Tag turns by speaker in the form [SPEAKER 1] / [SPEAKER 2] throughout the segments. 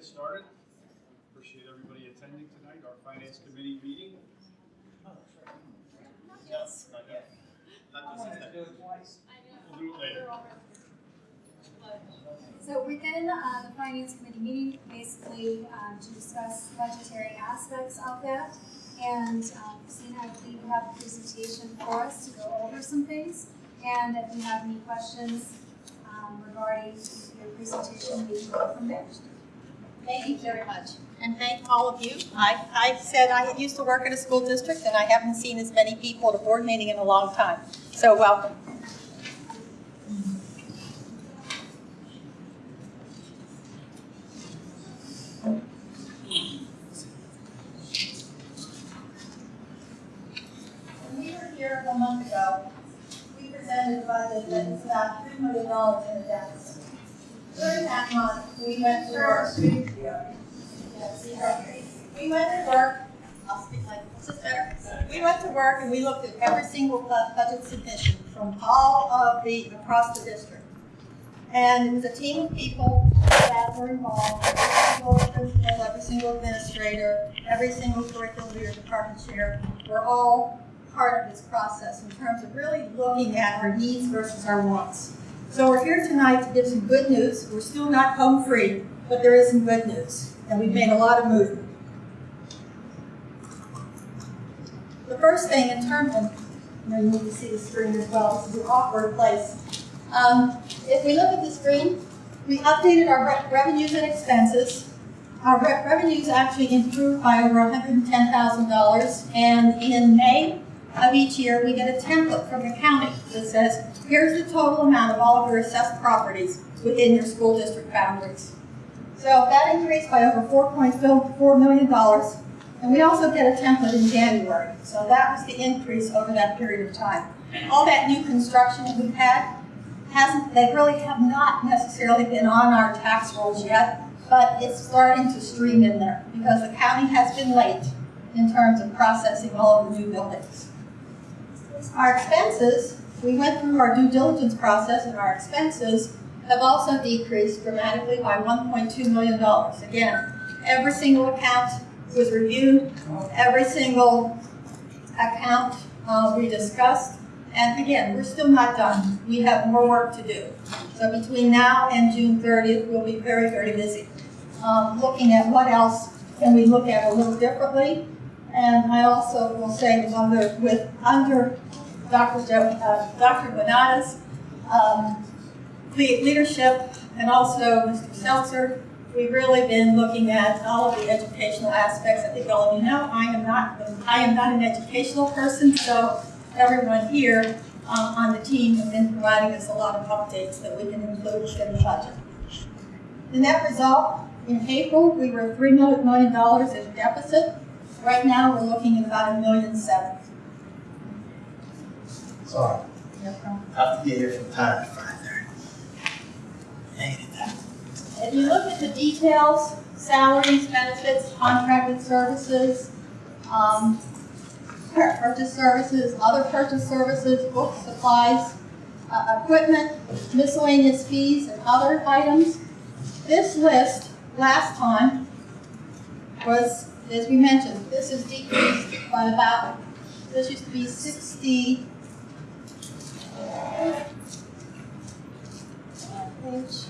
[SPEAKER 1] get started. Appreciate everybody attending tonight, our finance committee meeting.
[SPEAKER 2] Yes, not yet. Not this is-
[SPEAKER 1] We'll do it later.
[SPEAKER 3] So within uh, the finance committee meeting, basically um, to discuss budgetary aspects of that. And um, Christine, I believe you have a presentation for us to go over some things. And if you have any questions um, regarding your presentation, we can go from there.
[SPEAKER 2] Thank you very much. And thank all of you. I, I said I used to work in a school district and I haven't seen as many people at a board meeting in a long time. So welcome. When we were here a month ago, we presented a budget that about three million dollars in a deficit. During that month, we went work. Yes, We went to work, I'll speak like, this is better. We went to work and we looked at every single budget submission from all of the, across the district. And it was a team of people that were involved, every single principal, every single administrator, every single curriculum leader, department chair, were all part of this process in terms of really looking at our needs versus our wants. So we're here tonight to give some good news. We're still not home free, but there is some good news, and we've made a lot of movement. First thing in terms of, you need to see the screen as well. This is an awkward place. Um, if we look at the screen, we updated our re- revenues and expenses. Our re- revenues actually improved by over $110,000, and in May of each year, we get a template from the county that says, here's the total amount of all of your assessed properties within your school district boundaries. So that increased by over $4.4 million, and we also get a template in January. So that was the increase over that period of time. All that new construction that we've had hasn't, they really have not necessarily been on our tax rolls yet, but it's starting to stream in there because the county has been late in terms of processing all of the new buildings. Our expenses, we went through our due diligence process and our expenses have also decreased dramatically by $1.2 million. Again, every single account was reviewed, every single account uh, we discussed, and again, we're still not done. We have more work to do. So between now and June 30th, we'll be very, very busy. Um, looking at what else can we look at a little differently. And I also will say under, with under Dr. Jo, uh, Dr. Bonata's um, leadership and also Mr. Seltzer, we've really been looking at all of the educational aspects. I think all of you know I am not I am not an educational person, so everyone here um, on the team have been providing us a lot of updates that we can include in the budget. The net result in April, we were three million dollars in deficit. Right now, we're looking at about a million seven.
[SPEAKER 4] Sorry,
[SPEAKER 2] No problem.
[SPEAKER 4] I have to get here from time to five
[SPEAKER 2] If you look at the details, salaries, benefits, contracted services, um, purchase services, other purchase services, books, supplies, uh, equipment, miscellaneous fees, and other items. This list, last time, was, as we mentioned, this is decreased by about, this used to be sixty. uh, page.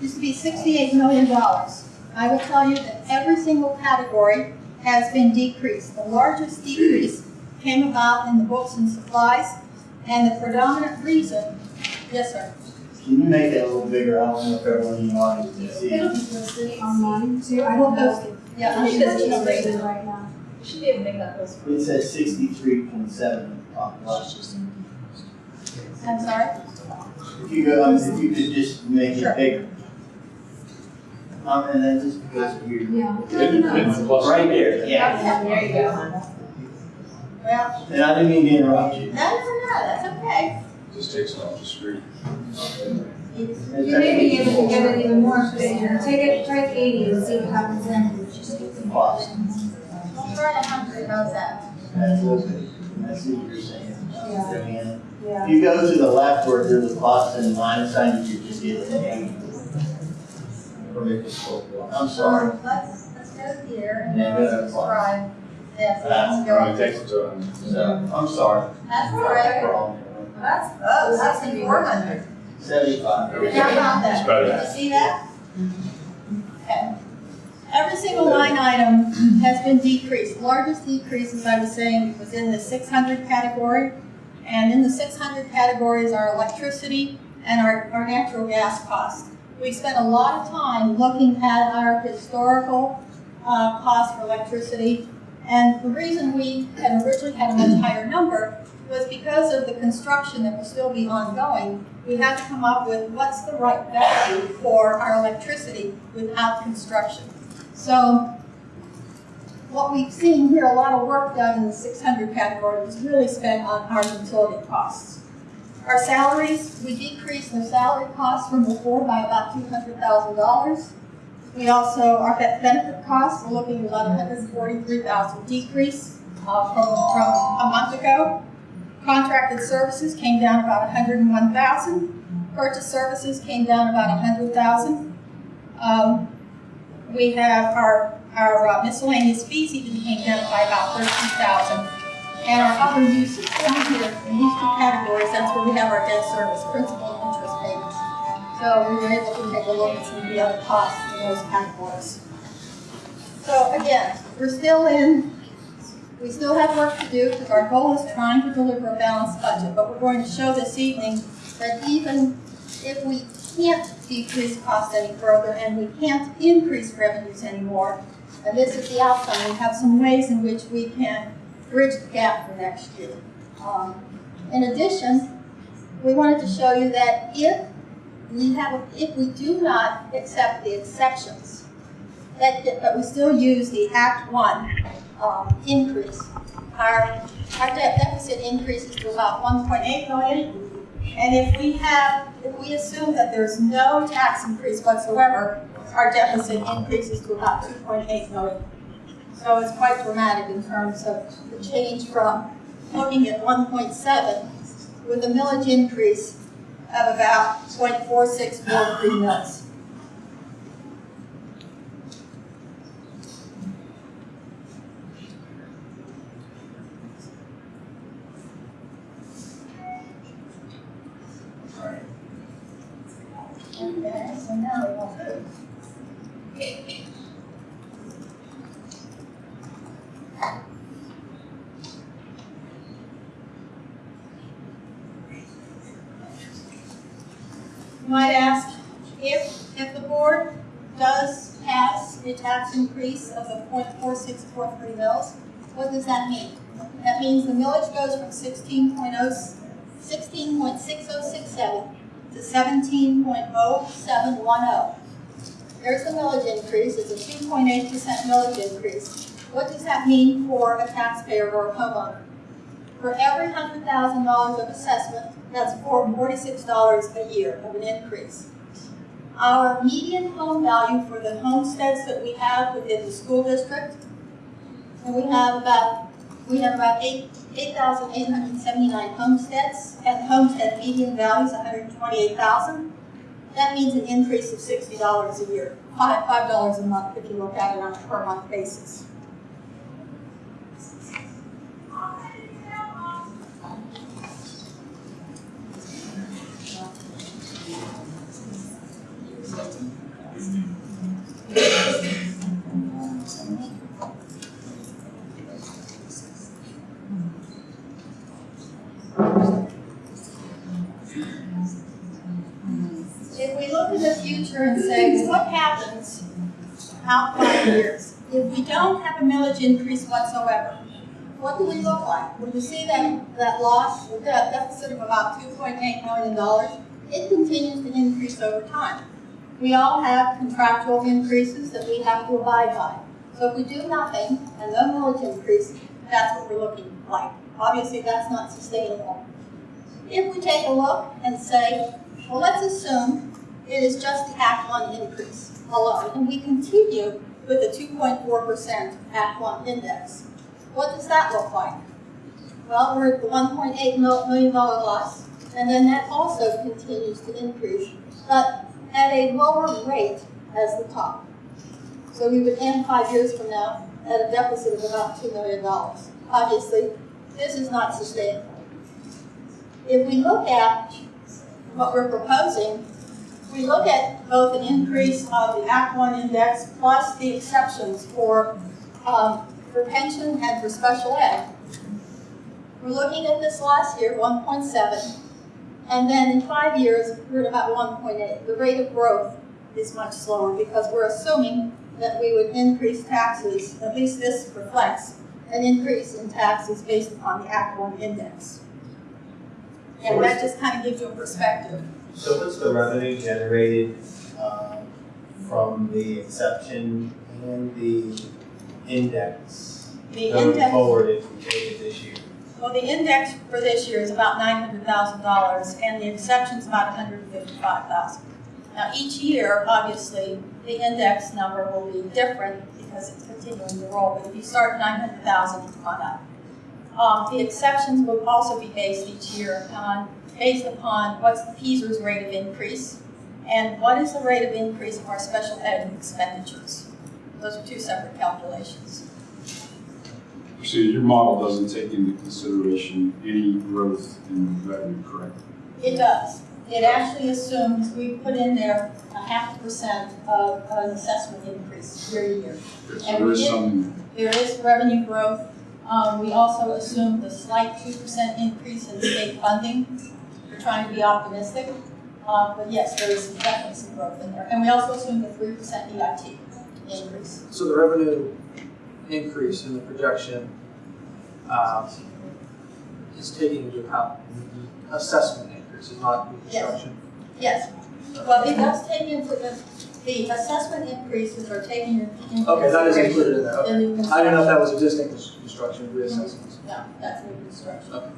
[SPEAKER 2] Used to be $68 million. I will tell you that every single category has been decreased. The largest decrease came about in the books and supplies, and the predominant reason, yes, sir.
[SPEAKER 4] Can you make that a little bigger? I don't know if everyone in the audience can see
[SPEAKER 3] It'll be listed online too. I don't know.
[SPEAKER 2] Yeah,
[SPEAKER 3] I
[SPEAKER 2] I
[SPEAKER 3] think
[SPEAKER 2] think
[SPEAKER 3] it's
[SPEAKER 2] that's
[SPEAKER 3] listed
[SPEAKER 2] just
[SPEAKER 3] right now.
[SPEAKER 5] You should be able to make that post.
[SPEAKER 4] It says sixty-three point seven population.
[SPEAKER 2] I'm sorry?
[SPEAKER 4] If you go, um, if you could just make
[SPEAKER 2] Sure.
[SPEAKER 4] it bigger. Um, and then just because of you.
[SPEAKER 3] Yeah.
[SPEAKER 4] Right there, yeah.
[SPEAKER 5] There you go.
[SPEAKER 2] Well,
[SPEAKER 4] And I didn't mean to interrupt you.
[SPEAKER 2] no, no, no, that's okay.
[SPEAKER 1] Just takes it off the screen.
[SPEAKER 3] You may be able to get it even more efficient. Take it, try eighty and see what happens then.
[SPEAKER 4] Pause.
[SPEAKER 2] We'll try a hundred, how's that?
[SPEAKER 4] That's okay. I see what you're saying.
[SPEAKER 2] Yeah.
[SPEAKER 4] Diane.
[SPEAKER 2] Yeah.
[SPEAKER 4] If you go to the left where there's a plus and minus sign, you should just get an A. Or make it full. I'm sorry.
[SPEAKER 2] So let's, let's go here and
[SPEAKER 4] Yeah,
[SPEAKER 2] then
[SPEAKER 4] go to
[SPEAKER 2] describe this.
[SPEAKER 4] Uh, that's
[SPEAKER 2] Let's go.
[SPEAKER 1] takes it to,
[SPEAKER 4] So, I'm sorry.
[SPEAKER 2] That's
[SPEAKER 4] No
[SPEAKER 2] correct.
[SPEAKER 4] problem.
[SPEAKER 5] That's, oh, that's gonna be four hundred.
[SPEAKER 4] Seventy-five.
[SPEAKER 2] How about that?
[SPEAKER 1] It's.
[SPEAKER 2] Did you see that? Okay. Every single line item has been decreased. Largest decrease, as I was saying, was in the six hundred category. And in the six hundred categories are electricity and our, our natural gas costs. We spent a lot of time looking at our historical, uh, cost for electricity. And the reason we had originally had a much higher number was because of the construction that will still be ongoing we have to come up with what's the right value for our electricity without construction. So what we've seen here, a lot of work done in the 600 category was really spent on our utility costs. Our salaries, we decreased the salary costs from before by about $200,000. We also, our benefit costs, we're looking at about 143,000 decrease uh, from, from a month ago. Contracted services came down about 101,000. Purchase services came down about 100,000. Um, we have our, our uh, miscellaneous fees even came down by about 13,000. And our other uses, down here in these two categories, that's where we have our debt service, principal and interest payments. So we were able to take a look at some of the other costs in those categories. So again, we're still in we still have work to do because our goal is trying to deliver a balanced budget, but we're going to show this evening that even if we can't decrease costs any further and we can't increase revenues anymore, and this is the outcome, we have some ways in which we can bridge the gap for next year. Um, in addition, we wanted to show you that if we have, if we do not accept the exceptions, that, that we still use the Act One um, increase. Our, our debt deficit increases to about 1.8 million. And if we have, if we assume that there's no tax increase whatsoever, our deficit increases to about 2.8 million. So it's quite dramatic in terms of the change from looking at 1.7 with a millage increase of about 0.4643 mils. Okay, so now we want to. You might ask, if, if the board does pass a tax of the 0.4643 mils, what does that mean? That means the millage goes from sixteen point oh, sixteen point six oh six seven to seventeen point oh seven one oh. There's the millage increase, it's a two point eight percent millage increase. What does that mean for a taxpayer or a homeowner? For every hundred thousand dollars of assessment, that's for forty-six dollars a year of an increase. Our median home value for the homesteads that we have within the school district, and we have about, we have about eight, eight thousand eight hundred seventy-nine homesteads, and homestead median value is hundred twenty-eight thousand. That means an increase of sixty dollars a year, five, five dollars a month if you look at it on a per month basis. If we look in the future and say, what happens out five years? If we don't have a millage increase whatsoever, what do we look like? When you see that, that loss, the deficit of about two point eight million dollars, it continues to increase over time. We all have contractual increases that we have to abide by. So if we do nothing and no millage increase, that's what we're looking like. Obviously, that's not sustainable. If we take a look and say, well, let's assume it is just the Act One increase alone, and we continue with the two point four percent Act One index. What does that look like? Well, we're at the one point eight million dollar loss, and then that also continues to increase, but at a lower rate as the top. So we would end five years from now at a deficit of about two million dollars. Obviously, this is not sustainable. If we look at what we're proposing, we look at both an increase of the Act One index plus the exceptions for, um, for pension and for special ed. We're looking at this last year, one point seven, and then in five years, we're at about one point eight. The rate of growth is much slower because we're assuming that we would increase taxes, at least this reflects an increase in taxes based upon the Act One index. And that just kind of gives you a perspective.
[SPEAKER 6] So what's the revenue generated um, from the exception and the index
[SPEAKER 2] The
[SPEAKER 6] going
[SPEAKER 2] index,
[SPEAKER 6] forward if we take it this year?
[SPEAKER 2] Well, the index for this year is about nine hundred thousand dollars, and the exception's about hundred and fifty-five thousand. Now, each year, obviously, the index number will be different because it's continuing to roll, but if you start nine hundred thousand, it's gone up. Um, the exceptions will also be based each year on, based upon what's the PSERS rate of increase, and what is the rate of increase of our special ed expenditures. Those are two separate calculations.
[SPEAKER 1] So your model doesn't take into consideration any growth in revenue, correct?
[SPEAKER 2] It does. It actually assumes, we put in there a half percent of an assessment increase year to year.
[SPEAKER 1] Okay, So
[SPEAKER 2] And
[SPEAKER 1] there
[SPEAKER 2] we
[SPEAKER 1] is
[SPEAKER 2] did-
[SPEAKER 1] some,
[SPEAKER 2] There is revenue growth. Um, we also assumed a slight two percent increase in state funding. We're trying to be optimistic. Uh, but yes, there is definitely some growth in there. And we also assumed a three percent EIT increase.
[SPEAKER 7] So the revenue increase in the projection, um, is taking into account the assessment increase, is not new
[SPEAKER 2] Yes.
[SPEAKER 7] construction?
[SPEAKER 2] Yes. Well, it does take into, the, the assessment increases are taken into
[SPEAKER 7] Okay, that is included in there, okay. I didn't know if that was existing cons- construction reassessments.
[SPEAKER 2] No, that's new construction.
[SPEAKER 7] Okay.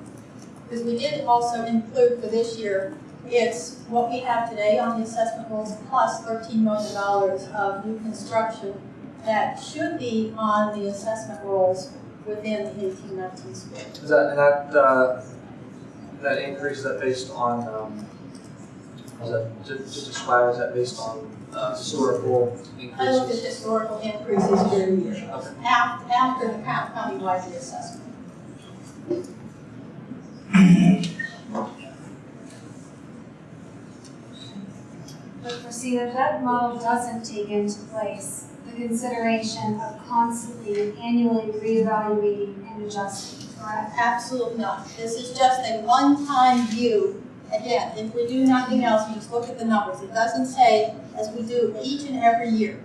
[SPEAKER 2] Because we did also include for this year, it's what we have today on the assessment rolls plus thirteen million dollars of new construction that should be on the assessment rolls within the eighteen nineteen school.
[SPEAKER 7] Is that, and that, uh, that increase, is that based on, um, was that, ju- just describe, is that based on, uh, historical increases?
[SPEAKER 2] I looked at historical increases year to year,
[SPEAKER 7] Okay.
[SPEAKER 2] after, after the count, countywide reassessment.
[SPEAKER 3] But Christina, that model doesn't take into place the consideration of constantly and annually reevaluating and adjusting, correct?
[SPEAKER 2] Absolutely not. This is just a one-time view. Again, if we do nothing else, we just look at the numbers. It doesn't say, as we do each and every year,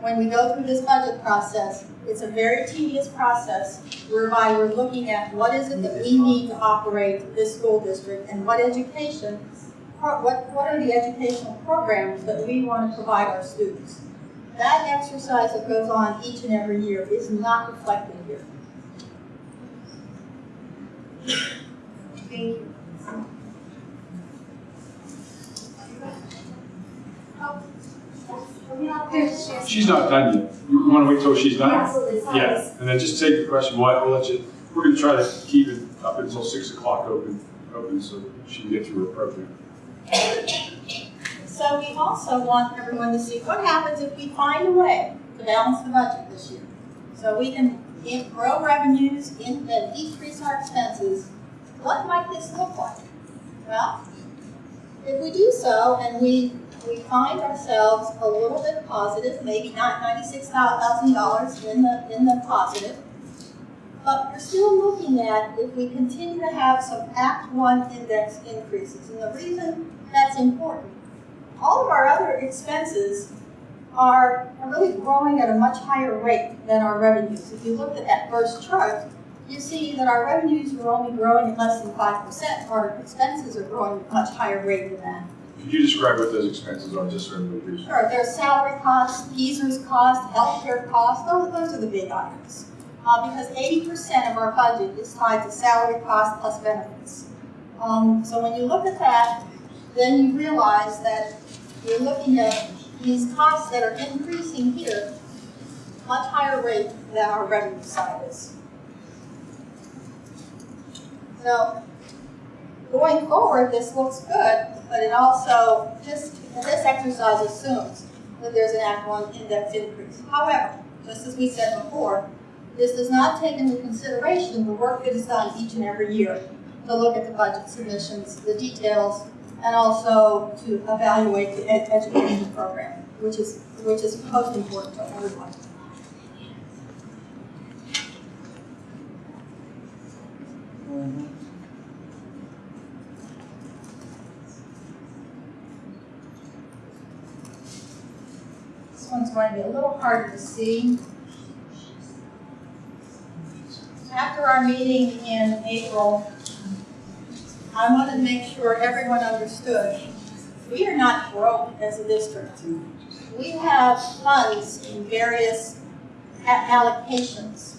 [SPEAKER 2] when we go through this budget process, it's a very tedious process whereby we're looking at what is it that we need to operate this school district and what education, what, what are the educational programs that we want to provide our students. That exercise that goes on each and every year is not reflected here.
[SPEAKER 3] Thank you.
[SPEAKER 1] She's not done yet. You want to wait till she's done?
[SPEAKER 3] Absolutely, sorry.
[SPEAKER 1] Yeah, and then just take the question, we'll, we'll let you, we're gonna try to keep it up until six o'clock open, open so she can get through her program.
[SPEAKER 2] So we also want everyone to see what happens if we find a way to balance the budget this year. So we can grow revenues and decrease our expenses. What might this look like? Well, if we do so and we, we find ourselves a little bit positive, maybe not ninety-six thousand dollars in the, in the positive, but we're still looking at if we continue to have some Act One index increases. And the reason that's important all of our other expenses are, really growing at a much higher rate than our revenues. If you look at that first chart, you see that our revenues are only growing at less than five percent, our expenses are growing at a much higher rate than that.
[SPEAKER 1] Could you describe what those expenses are, just so everybody knows?
[SPEAKER 2] Sure, there's salary costs, PSERS costs, healthcare costs, those, those are the big items. Uh, because eighty percent of our budget is tied to salary costs plus benefits. Um, so when you look at that, then you realize that you're looking at these costs that are increasing here, much higher rate than our revenue side is. So, going forward, this looks good, but it also, this, this exercise assumes that there's an Act One index increase. However, just as we said before, this does not take into consideration the work that is done each and every year to look at the budget submissions, the details, and also to evaluate the ed- education program, which is, which is most important to everyone. This one's going to be a little harder to see. After our meeting in April, I wanted to make sure everyone understood, we are not broke as a district. We have funds in various allocations.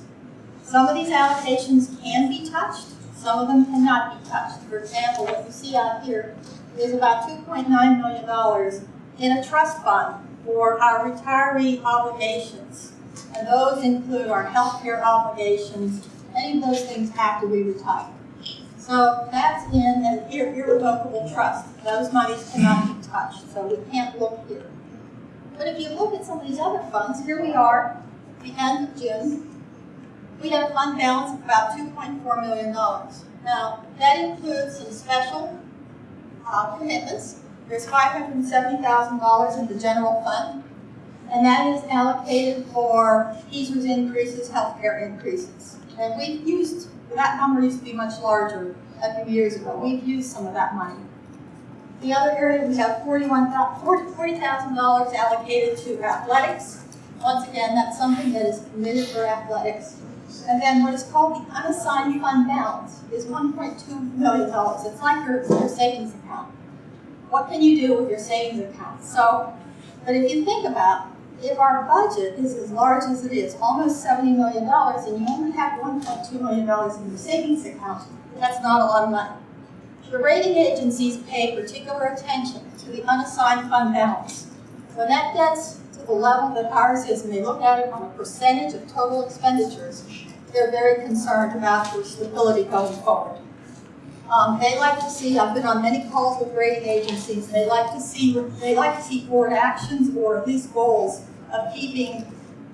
[SPEAKER 2] Some of these allocations can be touched, some of them cannot be touched. For example, what you see out here is about two point nine million dollars in a trust fund for our retiree obligations. And those include our healthcare obligations, any of those things after we retire. So that's in an irre- irrevocable trust. Those monies cannot be touched, so we can't look here. But if you look at some of these other funds, here we are, at the end of June. We have a fund balance of about two point four million dollars. Now, that includes some special uh, commitments. There's five hundred and seventy thousand dollars in the general fund, and that is allocated for teachers' increases, healthcare increases. And we've used, that number used to be much larger a few years ago. We've used some of that money. The other area, we have forty-one forty thousand dollars allocated to athletics. Once again, that's something that is committed for athletics. And then what is called the unassigned fund balance is one point two million dollars. It's like your, your savings account. What can you do with your savings account? So, but if you think about, if our budget is as large as it is, almost seventy million dollars, and you only have one point two million dollars in your savings account, that's not a lot of money. The rating agencies pay particular attention to the unassigned fund balance. When that gets to the level that ours is, and they look at it on a percentage of total expenditures, they're very concerned about your stability going forward. Um, they like to see, I've been on many calls with rating agencies, they like to see, they like to see board actions or at least goals of keeping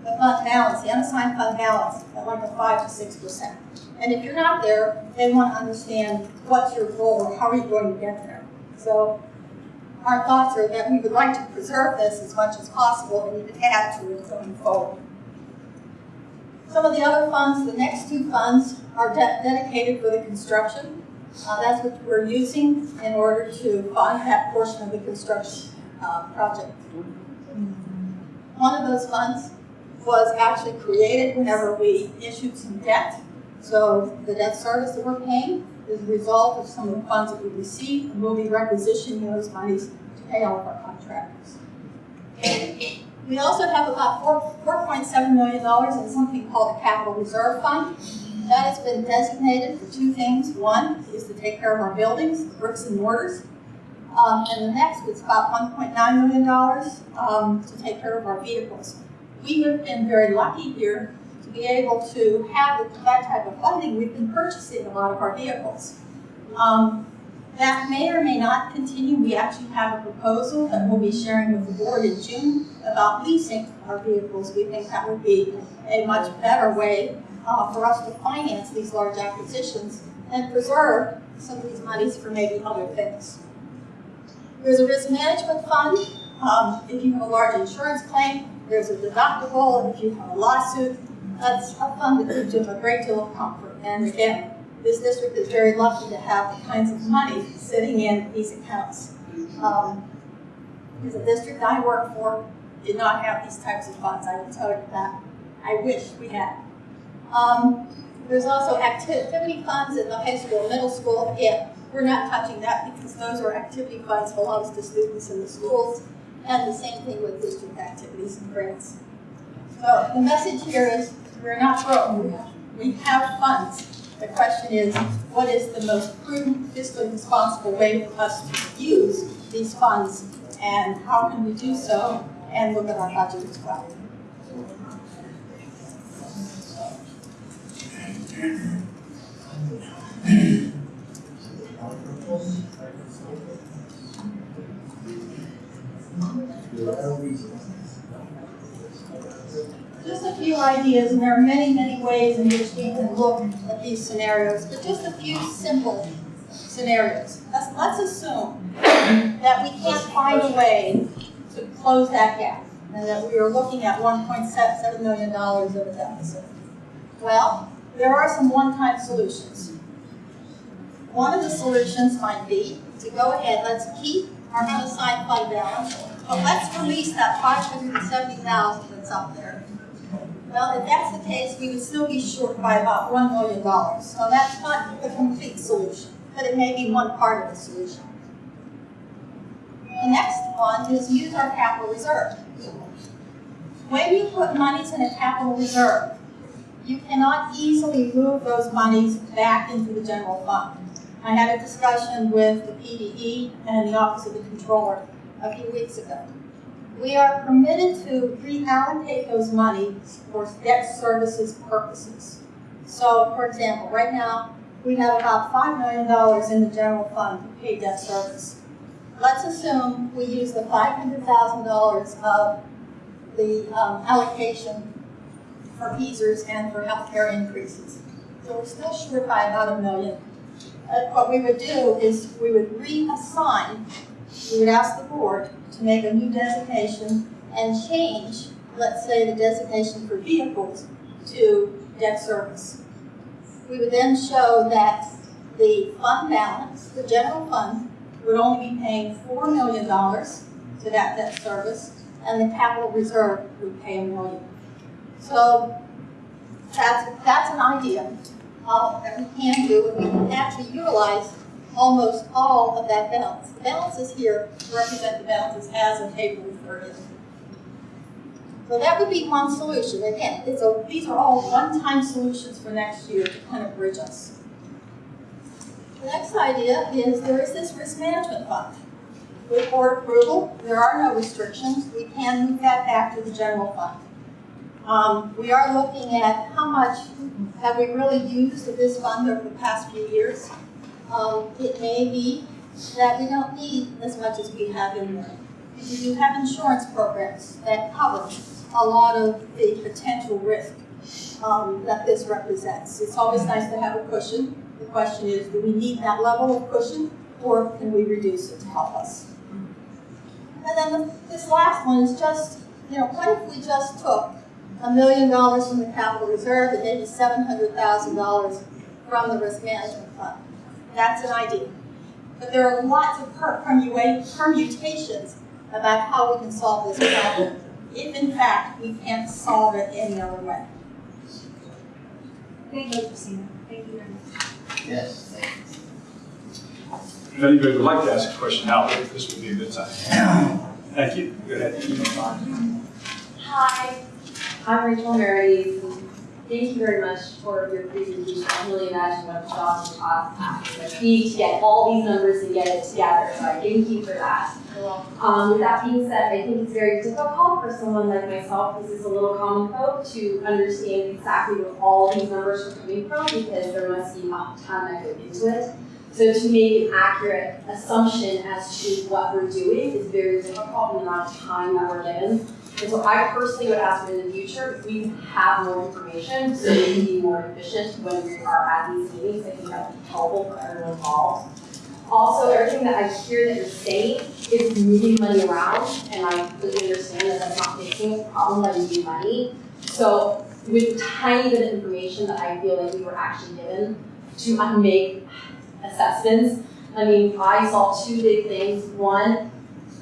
[SPEAKER 2] the fund balance, the unassigned fund balance, at like a five to six percent. And if you're not there, they want to understand what's your goal or how are you going to get there. So our thoughts are that we would like to preserve this as much as possible and even add to it going forward. Some of the other funds, the next two funds are de- dedicated for the construction. Uh, that's what we're using in order to fund that portion of the construction uh, project. Those funds was actually created whenever we issued some debt. So the debt service that we're paying is a result of some of the funds that we received, and we'll be requisitioning those monies to pay all of our contractors. We also have about four, four point seven million dollars in something called a capital reserve fund. That has been designated for two things. One is to take care of our buildings, bricks and mortars. Um, and the next is about one point nine million dollars, um, to take care of our vehicles. We have been very lucky here to be able to have that type of funding. We've been purchasing a lot of our vehicles. Um, that may or may not continue. We actually have a proposal that we'll be sharing with the board in June about leasing our vehicles. We think that would be a much better way uh, for us to finance these large acquisitions and preserve some of these monies for maybe other things. There's a risk management fund. Um, if you have a large insurance claim, there's a deductible. If you have a lawsuit, that's a fund that gives you a great deal of comfort. And again, this district is very lucky to have the kinds of money sitting in these accounts. Um, the district I work for did not have these types of funds, I will tell you that. I wish we had. Um, there's also activity funds in the high school, middle school. Again, we're not touching that because those are activity funds belongs to students in the schools. And the same thing with district activities and grants. So the message here is we're not broke. We have funds. The question is, what is the most prudent, fiscally responsible way for us to use these funds? And how can we do so and look at our budget as well? Just a few ideas, and there are many, many ways in which we can look at these scenarios, but just a few simple scenarios. Let's, let's assume that we can't find a way to close that gap, and that we are looking at one point seven million dollars of a deficit. Well, there are some one-time solutions. One of the solutions might be to go ahead, let's keep our unassigned fund balance, but let's release that five hundred and seventy thousand that's up there. Well, if that's the case, we would still be short by about one million dollars. So that's not the complete solution, but it may be one part of the solution. The next one is use our capital reserve. When you put monies in a capital reserve, you cannot easily move those monies back into the general fund. I had a discussion with the PDE and the Office of the Controller a few weeks ago. We are permitted to reallocate those monies for debt services purposes. So, for example, right now, we have about five million dollars in the general fund to pay debt service. Let's assume we use the five hundred thousand dollars of the um, allocation for PSERS and for healthcare increases. So we're still short by about a million. Uh, what we would do is we would reassign, we would ask the board to make a new designation and change, let's say, the designation for vehicles to debt service. We would then show that the fund balance, the general fund, would only be paying four million dollars to that debt service, and the capital reserve would pay a million. So that's, that's an idea uh, that we can do, and we can actually utilize almost all of that balance. The balances here represent the balances as of April thirtieth. So that would be one solution. Again, a, these are all one-time solutions for next year to kind of bridge us. The next idea is there is this risk management fund. With board approval, there are no restrictions. We can move that back to the general fund. Um, we are looking at how much have we really used of this fund over the past few years. Um, it may be that we don't need as much as we have in there. We do have insurance programs that cover a lot of the potential risk um, that this represents. It's always nice to have a cushion. The question is, do we need that level of cushion or can we reduce it to help us? And then the, this last one is just, you know, what if we just took a million dollars from the capital reserve and maybe seven hundred thousand dollars from the risk management fund? That's an idea. But there are lots of permutations about how we can solve this problem, if in fact we can't solve it any other way.
[SPEAKER 3] Thank you, Christina. Thank you very much.
[SPEAKER 4] Yes.
[SPEAKER 1] If anybody would like to ask a question now, this would be a good time. Thank you. Go ahead.
[SPEAKER 8] Hi, I'm Rachel Meredy. Thank you very much for your presentation. I can really imagine what a job cost it would be to get all these numbers and get it together. So I thank you for that. Um, with that being said, I think it's very difficult for someone like myself, this is a little common code, to understand exactly where all these numbers are coming from because there must be a ton that goes into it. So to make an accurate assumption as to what we're doing is very difficult in the amount of time that we're given. And so I personally would ask in the future, if we have more information, so we can be more efficient when we are at these meetings, I think that would be helpful for everyone involved. Also, everything that I hear that you're saying is moving money around, and I completely understand that that's not fixing the problem that we need money. So with tiny bit of information that I feel like we were actually given to make assessments, I mean, I saw two big things. One,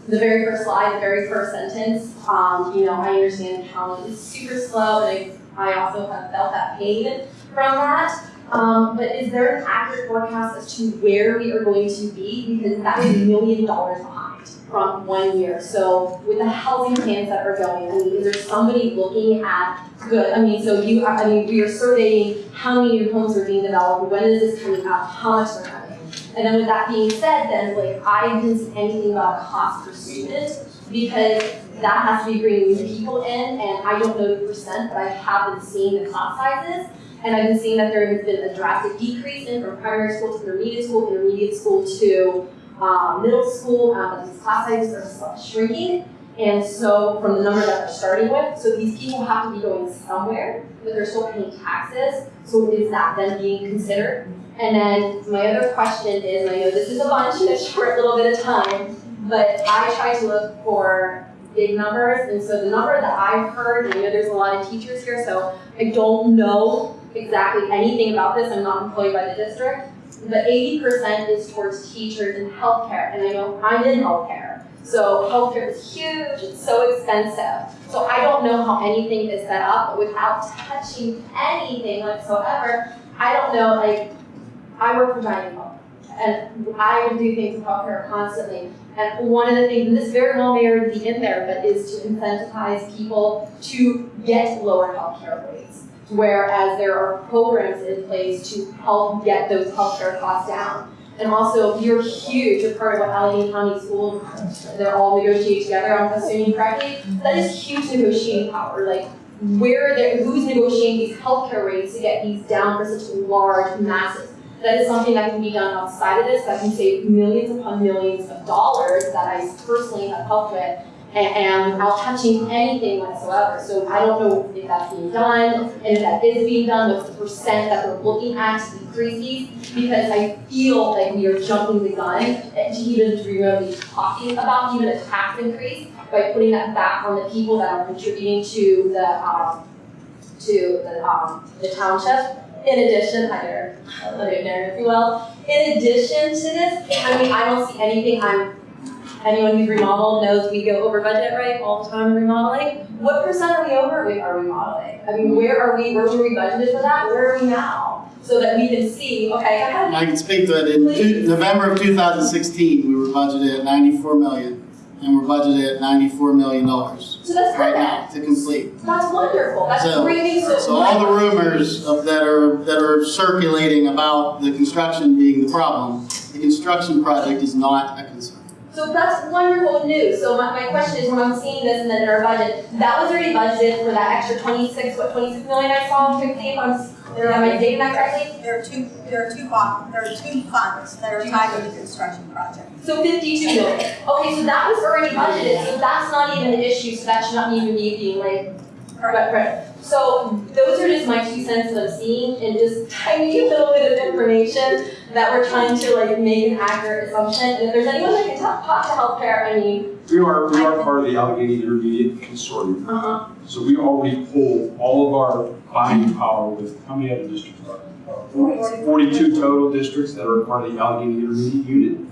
[SPEAKER 8] the very first slide, the very first sentence, um, you know, I understand how it's super slow, and I, I also have felt that pain from that. Um, but is there an accurate forecast as to where we are going to be? Because that is a million dollars behind from one year. So with the housing plans that are going, I mean, is there somebody looking at good? I mean, so you, I mean, we are surveying how many new homes are being developed, when is this coming up, how much coming. And then with that being said, then like I didn't see anything about cost per student because that has to be bringing new people in, and I don't know the percent, but I have been seeing the class sizes. And I've been seeing that there has been a drastic decrease in from primary school to intermediate school, intermediate school to um, middle school, um, these class sizes are shrinking. And so from the number that they're starting with, so these people have to be going somewhere, but they're still paying taxes. So is that then being considered? And then my other question is, I know this is a bunch in a short little bit of time, but I try to look for big numbers. And so the number that I've heard, and I know there's a lot of teachers here, so I don't know exactly anything about this. I'm not employed by the district. But 80% is towards teachers and healthcare. And I know I'm in healthcare. So healthcare is huge, it's so expensive. So I don't know how anything is set up, but without touching anything whatsoever, I don't know, like, I work for Giant Health. And I do things with healthcare constantly. And one of the things, and this very well may already be in there, but is to incentivize people to get lower healthcare rates. Whereas there are programs in place to help get those healthcare costs down. And also, you're huge, you're part of what Allegheny County School, they're all negotiate together, I'm assuming correctly. That is huge negotiating power, like where they who's negotiating these healthcare rates to get these down for such large masses. That is something that can be done outside of this, that can save millions upon millions of dollars that I personally have helped with and, without touching anything whatsoever. So I don't know if that's being done, and if that is being done, what's the percent that we're looking at to decrease these? Because I feel like we are jumping the gun to even remotely talking about even a tax increase by putting that back on the people that are contributing to the, um, to the, um, the township. In addition, hi there, if you will. In addition to this, I mean, I don't see anything, I'm anyone who's remodeled knows we go over budget, right, all the time remodeling. What percent are we over with our remodeling? I mean, where are we, where were we budgeted for that? Where are we now? So that we can see, okay, go.
[SPEAKER 9] I can speak to it. In two- November of 2016, we were budgeted at 94 million, and we're budgeted at 94 million dollars
[SPEAKER 8] So that's
[SPEAKER 9] right
[SPEAKER 8] perfect.
[SPEAKER 9] now to complete.
[SPEAKER 8] That's wonderful. That's
[SPEAKER 9] So-
[SPEAKER 8] great news. So
[SPEAKER 9] So all the rumors of that are, that are circulating about the construction being the problem, the construction project is not a concern.
[SPEAKER 8] So that's wonderful news. So my, my question is, when I'm seeing this and then in our budget, that was already budgeted for that extra twenty-six, what, twenty-six million I saw quickly, if I'm, I dating that correctly?
[SPEAKER 2] There are two, there are two there are two funds that are tied to the construction project.
[SPEAKER 8] So fifty-two million. Okay, so that was already budgeted, so that's not even an issue, so that should not even be being like, right. So those are just my two cents that I'm seeing and just tiny little bit of information that we're trying to like make an accurate assumption. And if there's anyone that can talk, talk to healthcare, I mean,
[SPEAKER 1] We are, we are part of the Allegheny Intermediate Consortium,
[SPEAKER 8] uh-huh.
[SPEAKER 1] so we already pull all of our buying power with, how many other districts are there? Forty-two total districts that are part of the Allegheny Intermediate Unit.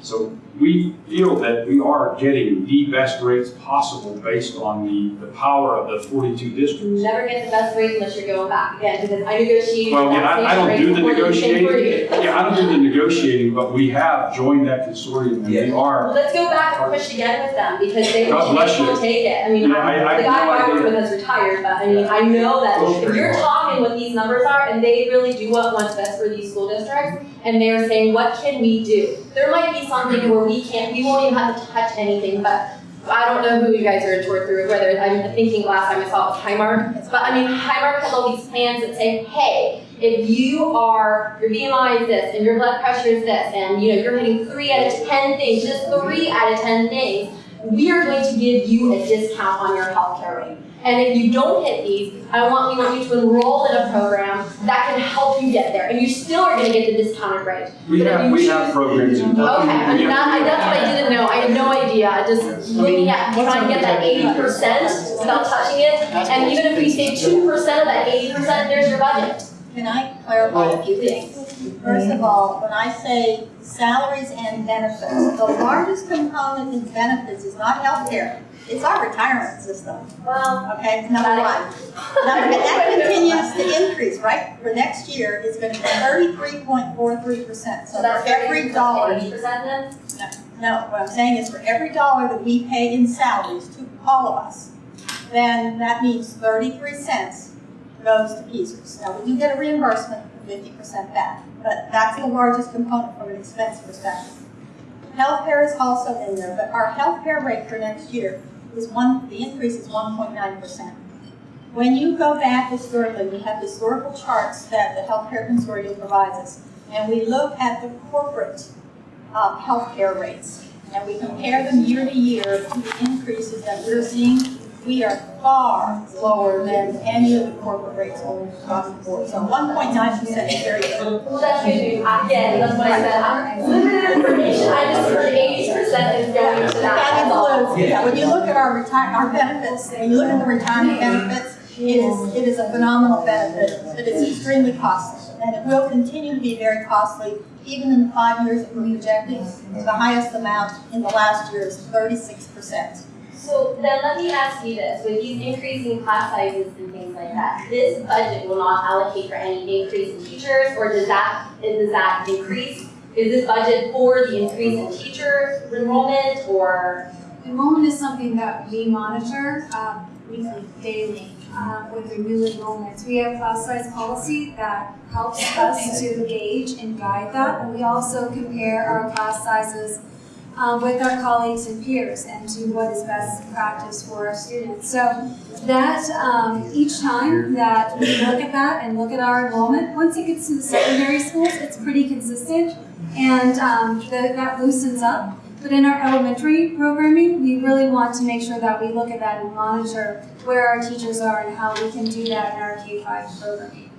[SPEAKER 1] So we feel that we are getting the best rates possible based on the, the power of the forty-two districts.
[SPEAKER 8] You
[SPEAKER 1] districts.
[SPEAKER 8] never get the best rates unless you're going back again, because I negotiated
[SPEAKER 1] Well, yeah, I, I don't do the negotiating, yeah, I don't do the negotiating, but we have joined that consortium and we are
[SPEAKER 8] Well, let's go back and push again with them, because they
[SPEAKER 1] God bless
[SPEAKER 8] will
[SPEAKER 1] you.
[SPEAKER 8] take it. I mean,
[SPEAKER 1] Yeah, I- I
[SPEAKER 8] the guy I work with has retired, but I mean, I know that
[SPEAKER 1] Those
[SPEAKER 8] if you're talking what these numbers are, and they really do what what's best for these school districts, and they're saying, what can we do? There might be something where we can't, we won't even have to touch anything, but I don't know who you guys are toured through, whether, I'm thinking last time I saw it was Highmark, but I mean, Highmark has all these plans that say, hey, if you are, your BMI is this, and your blood pressure is this, and you know, you're hitting three out of ten things, just three out of ten things, we are going to give you a discount on your healthcare rate. And if you don't hit these, I want, we want you to enroll in a program that can help you get there, and you still are gonna get the discounted rate.
[SPEAKER 1] We
[SPEAKER 8] But if
[SPEAKER 1] have,
[SPEAKER 8] you
[SPEAKER 1] we have programs in place.
[SPEAKER 8] Okay, I mean, that, I, that's what I didn't know, I had no idea, I just
[SPEAKER 1] Yes.
[SPEAKER 8] looking at, trying to get that eighty percent without touching it, and even if we save two percent of that eighty percent, there's your budget.
[SPEAKER 2] Can I clarify a few things? First of all, when I say salaries and benefits, the largest component in benefits is not healthcare, it's our retirement system,
[SPEAKER 8] Well,
[SPEAKER 2] okay, number one. Number, and that continues to increase, right? For next year, it's be point four three percent, so
[SPEAKER 8] so that's
[SPEAKER 2] for every dollar.
[SPEAKER 8] Percent?
[SPEAKER 2] No, what I'm saying is for every dollar that we pay in salaries to all of us, then that means thirty-three cents goes to PSERS. Now, we do get a reimbursement for fifty percent back, but that's the largest component from an expense perspective. Healthcare is also in there, but our healthcare rate for next year is one, the increase is one point nine percent. When you go back historically, we have historical charts that the Healthcare Consortium provides us, and we look at the corporate um, healthcare rates, and we compare them year to year to the increases that we're seeing, we are far lower than any of the corporate rates across the board. So one point nine percent is very good.
[SPEAKER 8] Well, that's good news. Again, that's what I said. I'm limited information. I just heard eighty percent is going to that.
[SPEAKER 2] That
[SPEAKER 8] That's all.
[SPEAKER 2] includes, yeah, when you look at our retire, our benefits, when you look at the retirement mm-hmm. benefits, it is, it is a phenomenal benefit, but it's extremely costly. And it will continue to be very costly, even in the five years that we're projecting. The highest amount in the last year is thirty-six percent.
[SPEAKER 8] So then let me ask you this, with these increasing class sizes and things like that, this budget will not allocate for any increase in teachers, or does that, does that increase? Is this budget for the increase in teacher enrollment, or?
[SPEAKER 3] Enrollment is something that we monitor um, weekly, daily, um, with the new enrollments. We have class size policy that helps us to gauge and guide that, and we also compare our class sizes um, with our colleagues and peers and to what is best practice for our students. So that, um, each time that we look at that and look at our enrollment, once it gets to the secondary schools, it's pretty consistent and um, the, that loosens up. But in our elementary programming, we really want to make sure that we look at that and monitor where our teachers are and how we can do that in our K-5 programming.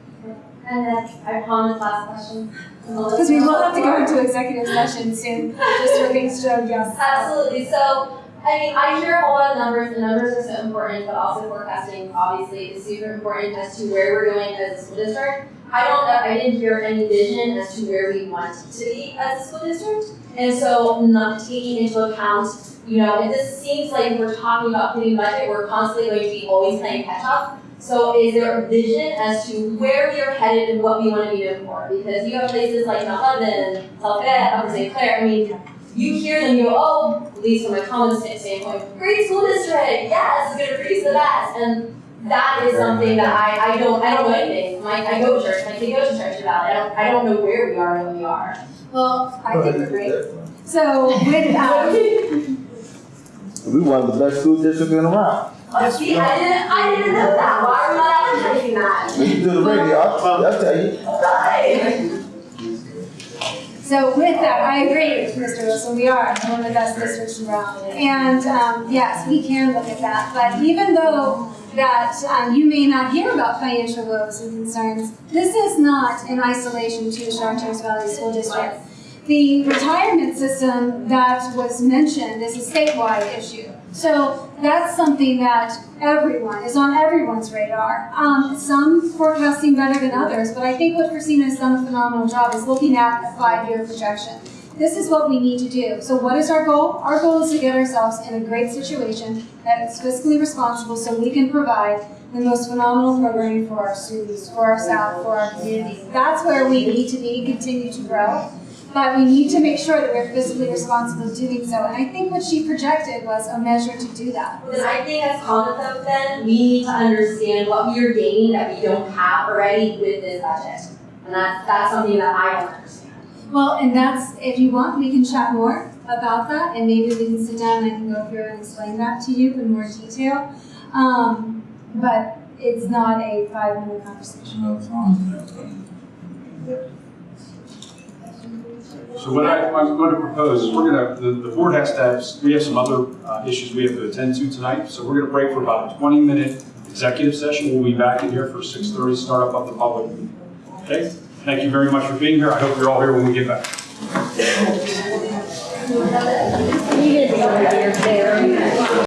[SPEAKER 8] And then, I promise last question.
[SPEAKER 3] Because we will have to go into executive session soon, just for things to yes.
[SPEAKER 8] Absolutely. So, I mean, I hear a whole lot of numbers. The numbers are so important, but also forecasting obviously is super important as to where we're going as a school district. I don't. I didn't hear any vision as to where we want to be as a school district, and so not taking into account. You know, it just seems like we're talking about putting budget. We're constantly going to be always playing catch up. So is there a vision as to where we are headed and what we want to be known for? Because you have places like Mount Lebanon, Telfayette, Upper St. Clair, I mean, you hear them, you go, oh, at least from my common standpoint, great school district, yes, it's gonna produce the best. And that is something that I, I don't, I don't know anything. My, I go to church, my kid goes to church about it. I don't, I don't know where we are and where we are.
[SPEAKER 3] Well, I think we're great. So with, um,
[SPEAKER 10] We one of the best school districts in around.
[SPEAKER 8] Oh, see, I didn't, I didn't know that. Why are we not advertising that?
[SPEAKER 10] Listen to the radio, I'll, I'll tell you.
[SPEAKER 8] Right.
[SPEAKER 3] So with that, I agree with Mr. Wilson, we are one of the best districts in around. And um, yes, we can look at that, but even though that um, you may not hear about financial woes and concerns, this is not in isolation to Chartiers Valley School District. The retirement system that was mentioned is a statewide issue. So that's something that everyone, is on everyone's radar. Um, some forecasting better than others, but I think what Christina has done a phenomenal job is looking at a five-year projection. This is what we need to do. So what is our goal? Our goal is to get ourselves in a great situation that is fiscally responsible so we can provide the most phenomenal programming for our students, for our staff, for our community. That's where we need to be, continue to grow. But we need to make sure that we're fiscally responsible doing so. And I think what she projected was a measure to do that.
[SPEAKER 8] Then I think as Common then, we need to understand what we are gaining that we don't have already with this budget. And that's, that's something that I understand.
[SPEAKER 3] Well, and that's, if you want, we can chat more about that, and maybe we can sit down and I can go through and explain that to you in more detail. Um, but it's not a five-minute conversation.
[SPEAKER 1] So what I, I'm going to propose is we're going to, the, the board has to have, we have some other uh, issues we have to attend to tonight. So we're going to break for about a 20 minute executive session. We'll be back in here for 6:30, start up of the public meeting. Okay? Thank you very much for being here. I hope you're all here when we get back.